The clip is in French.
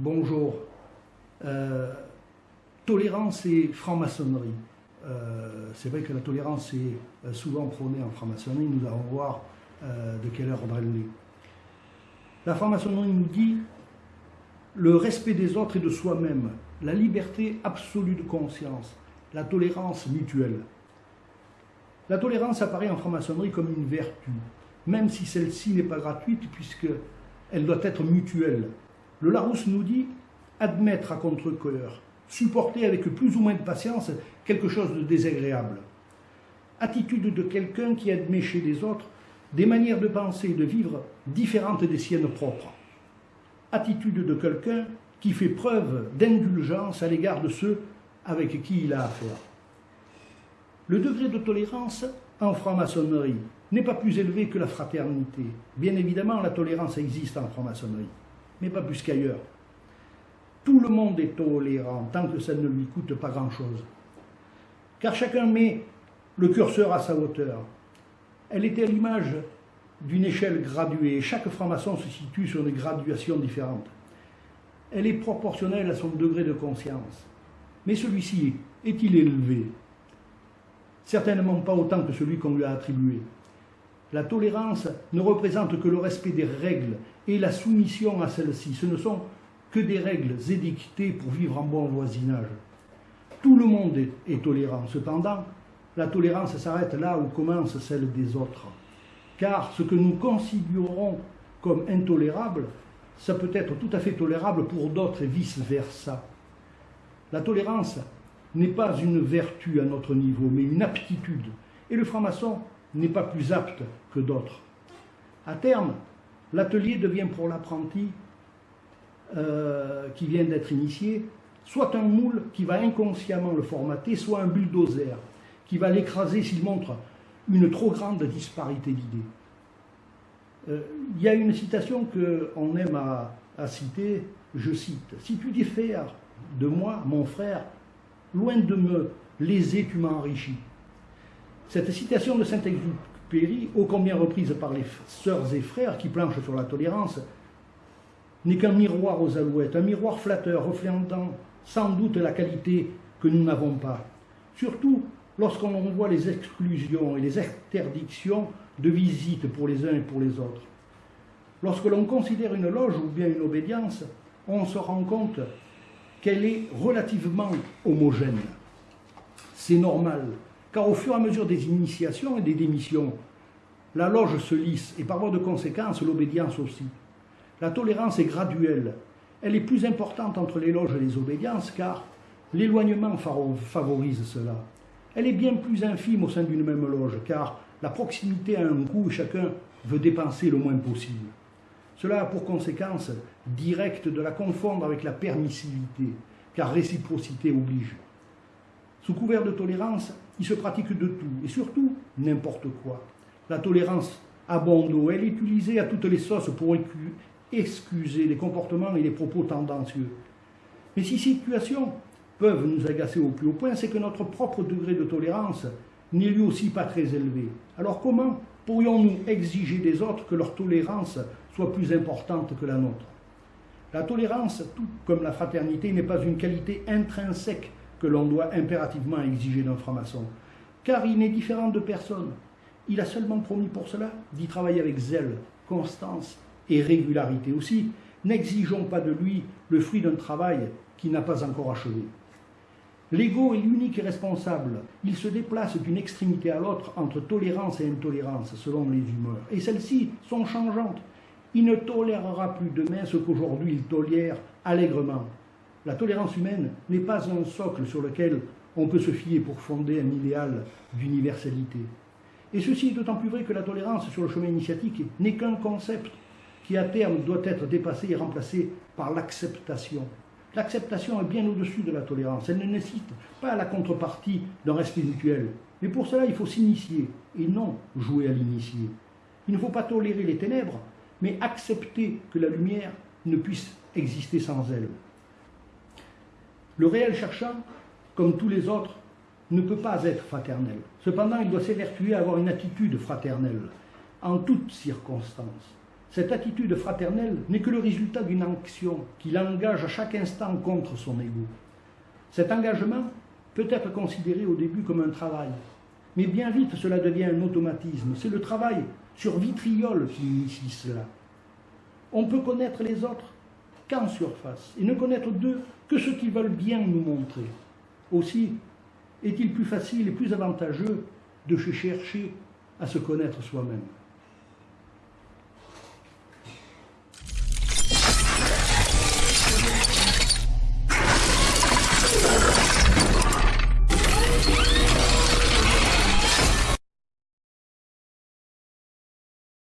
bonjour, euh, tolérance et franc-maçonnerie. Euh, c'est vrai que la tolérance est euh, souvent prônée en franc-maçonnerie, nous allons voir de quelle ordre elle est. La franc-maçonnerie nous dit le respect des autres et de soi-même, la liberté absolue de conscience, la tolérance mutuelle. La tolérance apparaît en franc-maçonnerie comme une vertu, même si celle-ci n'est pas gratuite puisqu'elle doit être mutuelle. Le Larousse nous dit admettre à contre-cœur, supporter avec plus ou moins de patience quelque chose de désagréable. Attitude de quelqu'un qui admet chez les autres des manières de penser et de vivre différentes des siennes propres. Attitude de quelqu'un qui fait preuve d'indulgence à l'égard de ceux avec qui il a affaire. Le degré de tolérance en franc-maçonnerie n'est pas plus élevé que la fraternité. Bien évidemment, la tolérance existe en franc-maçonnerie, mais pas plus qu'ailleurs. Tout le monde est tolérant tant que ça ne lui coûte pas grand-chose. Car chacun met le curseur à sa hauteur. Elle était à l'image d'une échelle graduée. Chaque franc-maçon se situe sur des graduations différentes. Elle est proportionnelle à son degré de conscience. Mais celui-ci est-il élevé? Certainement pas autant que celui qu'on lui a attribué. La tolérance ne représente que le respect des règles et la soumission à celles-ci. Ce ne sont que des règles édictées pour vivre en bon voisinage. Tout le monde est, tolérant. Cependant, la tolérance s'arrête là où commence celle des autres. Car ce que nous considérons comme intolérable, ça peut être tout à fait tolérable pour d'autres et vice-versa. La tolérance n'est pas une vertu à notre niveau, mais une aptitude. Et le franc-maçon n'est pas plus apte que d'autres. À terme, l'atelier devient pour l'apprenti euh, qui vient d'être initié, soit un moule qui va inconsciemment le formater, soit un bulldozer qui va l'écraser s'il montre une trop grande disparité d'idées. Euh, il y a une citation qu'on aime à, citer, je cite, « Si tu diffères de moi, mon frère, loin de me léser, tu m'as enrichi ». Cette citation de Saint-Exupéry, ô combien reprise par les sœurs et frères qui planchent sur la tolérance, n'est qu'un miroir aux alouettes, un miroir flatteur reflétant sans doute la qualité que nous n'avons pas. Surtout lorsqu'on voit les exclusions et les interdictions de visite pour les uns et pour les autres. Lorsque l'on considère une loge ou bien une obédience, on se rend compte qu'elle est relativement homogène. C'est normal, car au fur et à mesure des initiations et des démissions, la loge se lisse et par voie de conséquence l'obédience aussi. La tolérance est graduelle. Elle est plus importante entre les loges et les obédiences car l'éloignement favorise cela. Elle est bien plus infime au sein d'une même loge car la proximité a un coût et chacun veut dépenser le moins possible. Cela a pour conséquence directe de la confondre avec la permissivité, car réciprocité oblige. Sous couvert de tolérance, il se pratique de tout, et surtout n'importe quoi. La tolérance abonde, elle est utilisée à toutes les sauces pour excuser les comportements et les propos tendancieux. Mais si ces situations peuvent nous agacer au plus haut point, c'est que notre propre degré de tolérance n'est lui aussi pas très élevé. Alors comment pourrions-nous exiger des autres que leur tolérance soit plus importante que la nôtre? La tolérance, tout comme la fraternité, n'est pas une qualité intrinsèque que l'on doit impérativement exiger d'un franc-maçon, car il n'est différent de personne. Il a seulement promis pour cela d'y travailler avec zèle, constance et régularité. Aussi, n'exigeons pas de lui le fruit d'un travail qui n'a pas encore achevé. L'ego est l'unique responsable. Il se déplace d'une extrémité à l'autre entre tolérance et intolérance selon les humeurs. Et celles-ci sont changeantes. Il ne tolérera plus demain ce qu'aujourd'hui il tolère allègrement. La tolérance humaine n'est pas un socle sur lequel on peut se fier pour fonder un idéal d'universalité. Et ceci est d'autant plus vrai que la tolérance sur le chemin initiatique n'est qu'un concept qui à terme doit être dépassé et remplacé par l'acceptation. L'acceptation est bien au-dessus de la tolérance. Elle ne nécessite pas la contrepartie d'un respect mutuel. Mais pour cela, il faut s'initier et non jouer à l'initié. Il ne faut pas tolérer les ténèbres, mais accepter que la lumière ne puisse exister sans elle. Le réel cherchant, comme tous les autres, ne peut pas être fraternel. Cependant, il doit s'évertuer à avoir une attitude fraternelle, en toutes circonstances. Cette attitude fraternelle n'est que le résultat d'une action qui l'engage à chaque instant contre son ego. Cet engagement peut être considéré au début comme un travail, mais bien vite cela devient un automatisme. C'est le travail sur vitriol qui initie cela. On peut connaître les autres qu'en surface et ne connaître d'eux que ce qu'ils veulent bien nous montrer. Aussi, est-il plus facile et plus avantageux de chercher à se connaître soi-même